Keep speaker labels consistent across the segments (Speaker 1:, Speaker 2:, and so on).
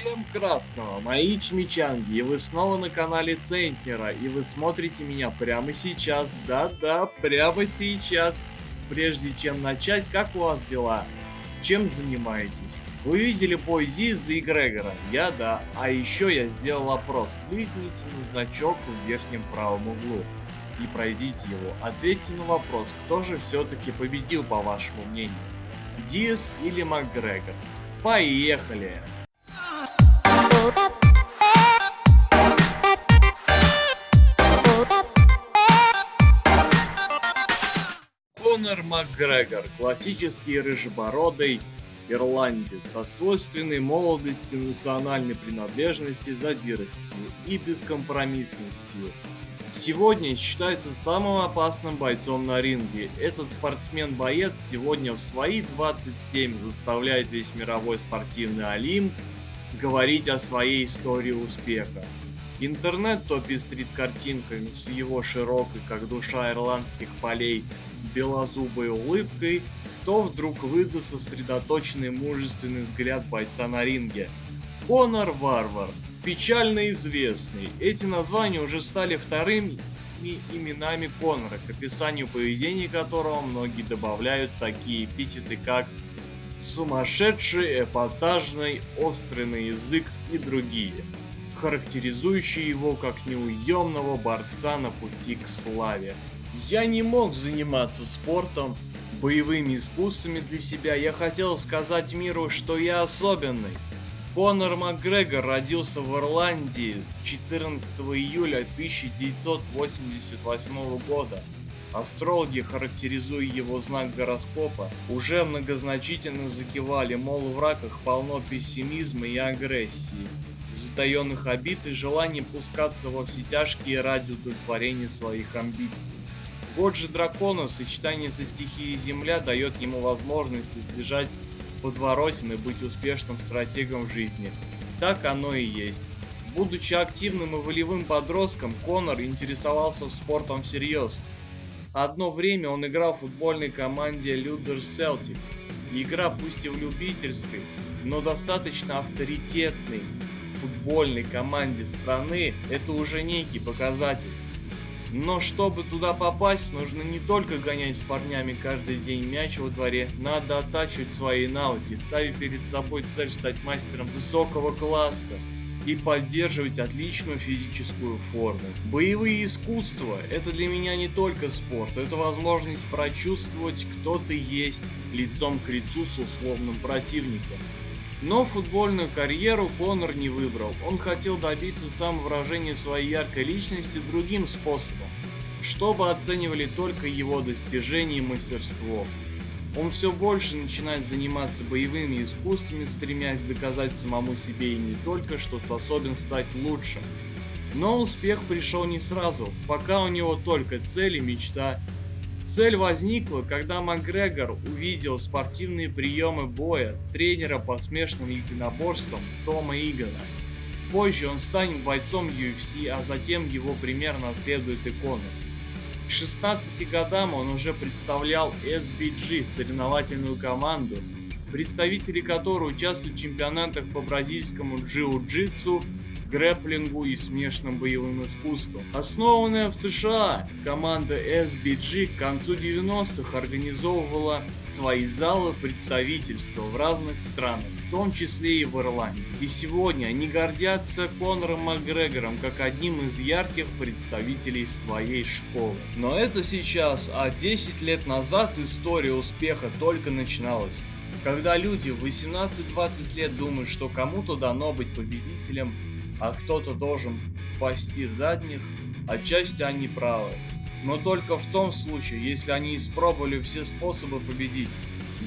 Speaker 1: Всем красного, мои чмичанги, и вы снова на канале Центнера, и вы смотрите меня прямо сейчас, да-да, прямо сейчас. Прежде чем начать, как у вас дела? Чем занимаетесь? Вы видели бой Зиза и Грегора? Я да, а еще я сделал опрос, кликните на значок в верхнем правом углу и пройдите его. Ответьте на вопрос, кто же все-таки победил по вашему мнению? Диас или Макгрегор? Поехали! Конор Макгрегор, классический рыжебородый ирландец, со свойственной молодости, национальной принадлежности, задиростью и бескомпромиссностью. Сегодня считается самым опасным бойцом на ринге. Этот спортсмен-боец сегодня в свои 27 заставляет весь мировой спортивный олимп говорить о своей истории успеха. Интернет то пестрит картинками с его широкой, как душа ирландских полей, белозубой улыбкой, то вдруг выдаст сосредоточенный мужественный взгляд бойца на ринге. Конор Варвар, печально известный. Эти названия уже стали вторыми именами Конора, к описанию поведения которого многие добавляют такие эпитеты, как сумасшедший, эпатажный, острый на язык и другие, характеризующие его как неуемного борца на пути к славе. Я не мог заниматься спортом, боевыми искусствами для себя, я хотел сказать миру, что я особенный. Конор Макгрегор родился в Ирландии 14 июля 1988 года. Астрологи, характеризуя его знак гороскопа, уже многозначительно закивали, мол, в раках полно пессимизма и агрессии, затаенных обид и желания пускаться во все тяжкие ради удовлетворения своих амбиций. Год же дракона, сочетание со стихией Земля, дает ему возможность избежать подворотен быть успешным стратегом жизни. Так оно и есть. Будучи активным и волевым подростком, Конор интересовался спортом всерьез, Одно время он играл в футбольной команде Людер Селтик. Игра пусть и в любительской, но достаточно авторитетной футбольной команде страны это уже некий показатель. Но чтобы туда попасть, нужно не только гонять с парнями каждый день мяч во дворе, надо оттачивать свои навыки, ставить перед собой цель стать мастером высокого класса, и поддерживать отличную физическую форму. Боевые искусства – это для меня не только спорт, это возможность прочувствовать, кто ты есть лицом к лицу с условным противником. Но футбольную карьеру Конор не выбрал, он хотел добиться самовыражения своей яркой личности другим способом, чтобы оценивали только его достижения и мастерство. Он все больше начинает заниматься боевыми искусствами, стремясь доказать самому себе и не только, что способен стать лучше. Но успех пришел не сразу, пока у него только цель и мечта. Цель возникла, когда Макгрегор увидел спортивные приемы боя тренера по смешанным единоборствам Тома Игона. Позже он станет бойцом UFC, а затем его пример наследует и. К 16 годам он уже представлял SBG, соревновательную команду, представители которой участвуют в чемпионатах по бразильскому джиу-джитсу, грэплингу и смешанным боевым искусствам. Основанная в США, команда SBG к концу 90-х организовывала свои залы представительства в разных странах в том числе и в Ирландии. И сегодня они гордятся Конором Макгрегором как одним из ярких представителей своей школы. Но это сейчас, а 10 лет назад история успеха только начиналась. Когда люди в 18-20 лет думают, что кому-то дано быть победителем, а кто-то должен пасти задних, отчасти они правы. Но только в том случае, если они испробовали все способы победить.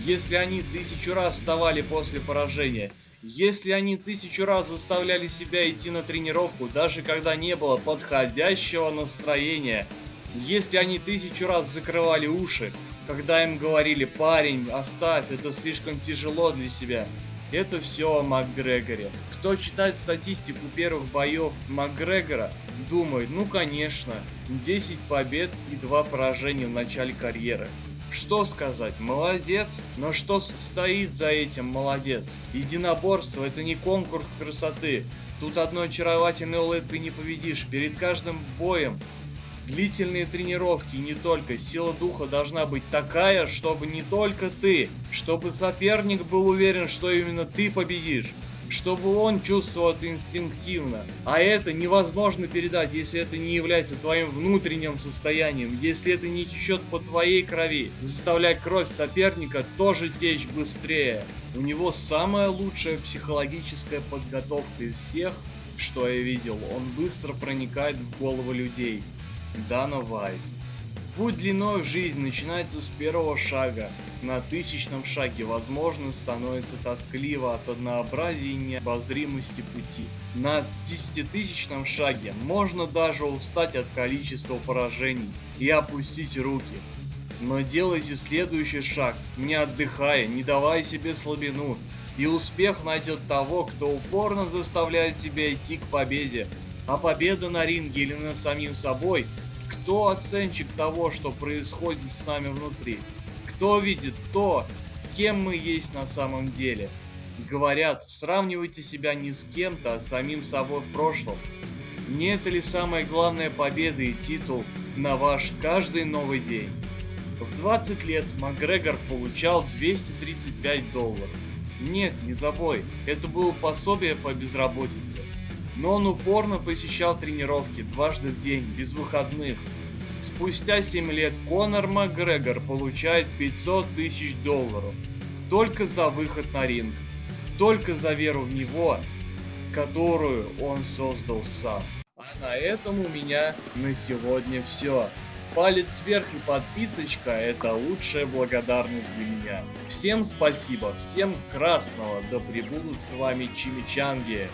Speaker 1: Если они тысячу раз вставали после поражения, если они тысячу раз заставляли себя идти на тренировку, даже когда не было подходящего настроения, если они тысячу раз закрывали уши, когда им говорили «парень, оставь, это слишком тяжело для себя», это все о Макгрегоре. Кто читает статистику первых боев Макгрегора, думает, ну конечно, 10 побед и 2 поражения в начале карьеры. Что сказать, молодец, но что стоит за этим молодец? Единоборство это не конкурс красоты, тут одной очаровательной улыбкой не победишь, перед каждым боем Длительные тренировки не только, сила духа должна быть такая, чтобы не только ты, чтобы соперник был уверен, что именно ты победишь чтобы он чувствовал это инстинктивно. А это невозможно передать, если это не является твоим внутренним состоянием, если это не течет по твоей крови. Заставляй кровь соперника тоже течь быстрее. У него самая лучшая психологическая подготовка из всех, что я видел. Он быстро проникает в головы людей. Дана Вайт. Путь длиной в жизнь начинается с первого шага. На тысячном шаге, возможно, становится тоскливо от однообразия и необозримости пути. На десятитысячном шаге можно даже устать от количества поражений и опустить руки. Но делайте следующий шаг, не отдыхая, не давая себе слабину, и успех найдет того, кто упорно заставляет себя идти к победе. А победа на ринге или над самим собой кто оценщик того, что происходит с нами внутри? Кто видит то, кем мы есть на самом деле? Говорят, сравнивайте себя не с кем-то, а с самим собой в прошлом. Не это ли самая главная победа и титул на ваш каждый новый день? В 20 лет Макгрегор получал 235 долларов. Нет, не забой, это было пособие по безработице но он упорно посещал тренировки дважды в день, без выходных. Спустя 7 лет Конор Макгрегор получает 500 тысяч долларов. Только за выход на ринг. Только за веру в него, которую он создал сам. А на этом у меня на сегодня все. Палец вверх и подписочка – это лучшая благодарность для меня. Всем спасибо, всем красного, да пребудут с вами чимичанги.